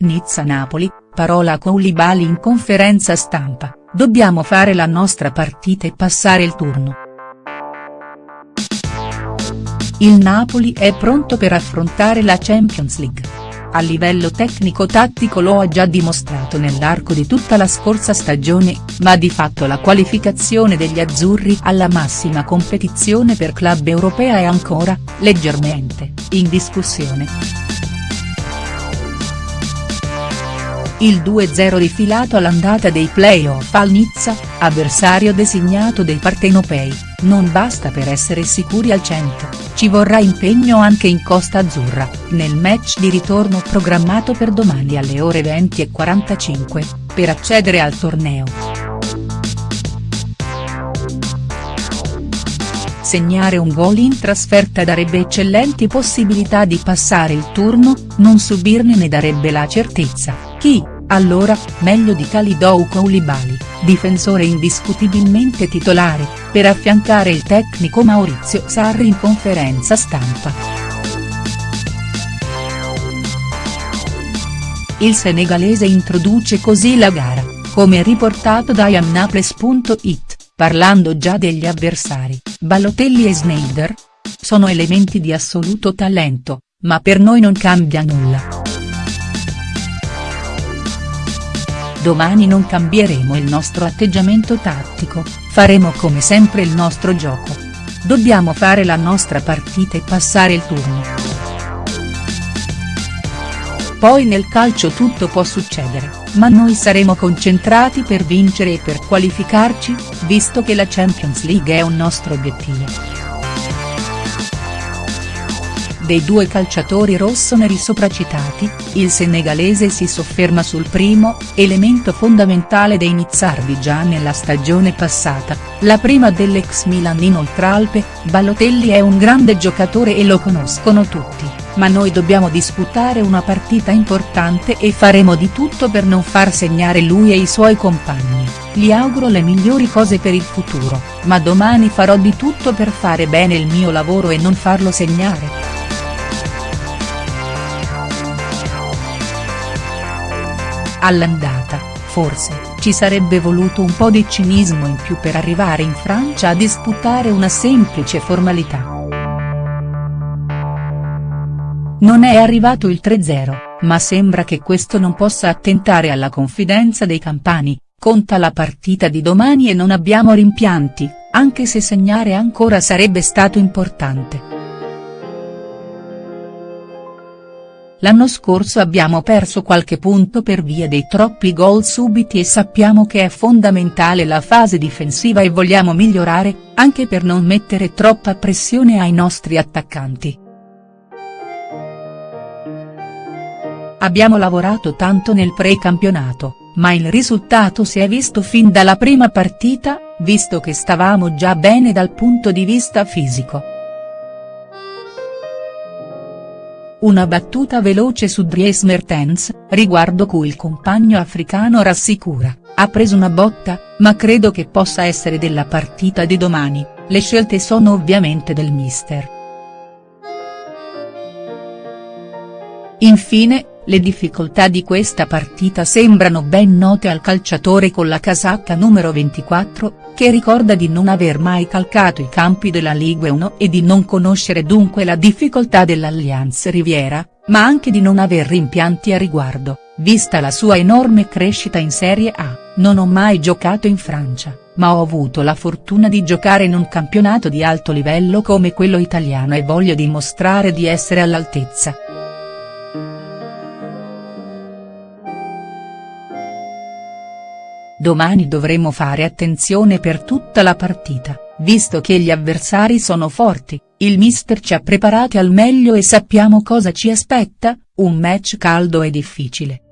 Nizza-Napoli, parola Koulibaly in conferenza stampa, dobbiamo fare la nostra partita e passare il turno. Il Napoli è pronto per affrontare la Champions League. A livello tecnico-tattico lo ha già dimostrato nell'arco di tutta la scorsa stagione, ma di fatto la qualificazione degli azzurri alla massima competizione per club europea è ancora, leggermente, in discussione. Il 2-0 rifilato all'andata dei play-off al Nizza, avversario designato dei partenopei, non basta per essere sicuri al 100 ci vorrà impegno anche in Costa Azzurra, nel match di ritorno programmato per domani alle ore 20.45, per accedere al torneo. Segnare un gol in trasferta darebbe eccellenti possibilità di passare il turno, non subirne ne darebbe la certezza, chi, allora, meglio di Khalidou Koulibaly, difensore indiscutibilmente titolare, per affiancare il tecnico Maurizio Sarri in conferenza stampa. Il senegalese introduce così la gara, come riportato da yamnaples.it, parlando già degli avversari, Balotelli e Sneijder? Sono elementi di assoluto talento, ma per noi non cambia nulla. Domani non cambieremo il nostro atteggiamento tattico, faremo come sempre il nostro gioco. Dobbiamo fare la nostra partita e passare il turno. Poi nel calcio tutto può succedere, ma noi saremo concentrati per vincere e per qualificarci, visto che la Champions League è un nostro obiettivo dei due calciatori rossoneri sopracitati, il senegalese si sofferma sul primo, elemento fondamentale dei nizzardi già nella stagione passata, la prima dell'ex Milan in Oltralpe, Balotelli è un grande giocatore e lo conoscono tutti, ma noi dobbiamo disputare una partita importante e faremo di tutto per non far segnare lui e i suoi compagni, gli auguro le migliori cose per il futuro, ma domani farò di tutto per fare bene il mio lavoro e non farlo segnare. All'andata, forse, ci sarebbe voluto un po' di cinismo in più per arrivare in Francia a disputare una semplice formalità. Non è arrivato il 3-0, ma sembra che questo non possa attentare alla confidenza dei campani, conta la partita di domani e non abbiamo rimpianti, anche se segnare ancora sarebbe stato importante. L'anno scorso abbiamo perso qualche punto per via dei troppi gol subiti e sappiamo che è fondamentale la fase difensiva e vogliamo migliorare, anche per non mettere troppa pressione ai nostri attaccanti. Abbiamo lavorato tanto nel pre-campionato, ma il risultato si è visto fin dalla prima partita, visto che stavamo già bene dal punto di vista fisico. Una battuta veloce su Dries Mertens, riguardo cui il compagno africano rassicura, ha preso una botta, ma credo che possa essere della partita di domani, le scelte sono ovviamente del mister. Infine, le difficoltà di questa partita sembrano ben note al calciatore con la casacca numero 24, che ricorda di non aver mai calcato i campi della Ligue 1 e di non conoscere dunque la difficoltà dell'Allianz Riviera, ma anche di non aver rimpianti a riguardo, vista la sua enorme crescita in Serie A, non ho mai giocato in Francia, ma ho avuto la fortuna di giocare in un campionato di alto livello come quello italiano e voglio dimostrare di essere all'altezza. Domani dovremo fare attenzione per tutta la partita, visto che gli avversari sono forti, il mister ci ha preparati al meglio e sappiamo cosa ci aspetta, un match caldo e difficile.